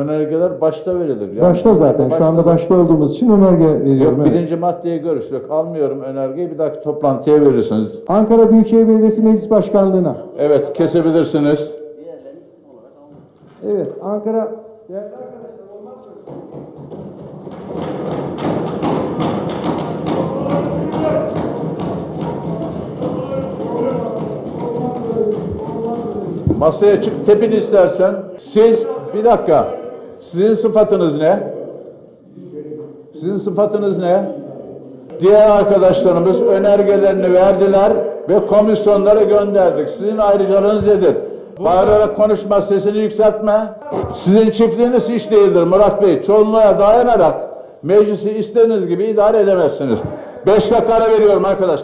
Önergeler başta verilir. Yani Başta zaten. Şu anda başta olduğumuz için önerge veriyorum. Yok evet. birinci maddeyi görüştük. Almıyorum önergeyi bir dahaki toplantıya verirsiniz. Ankara Büyükşehir Belediyesi Meclis Başkanlığı'na. Evet kesebilirsiniz. Evet, Ankara... Değerli arkadaşlar, olmaz mı? Masaya çık tepin istersen. Siz bir dakika. Sizin sıfatınız ne? Sizin sıfatınız ne? Diğer arkadaşlarımız önergelerini verdiler ve komisyonlara gönderdik. Sizin ayrıcalığınız nedir? Bağırarak konuşma, sesini yükseltme. Sizin çiftliğiniz hiç değildir Murat Bey. Çoğunluğa dayanarak meclisi istediğiniz gibi idare edemezsiniz. Beş dakika ara veriyorum arkadaş.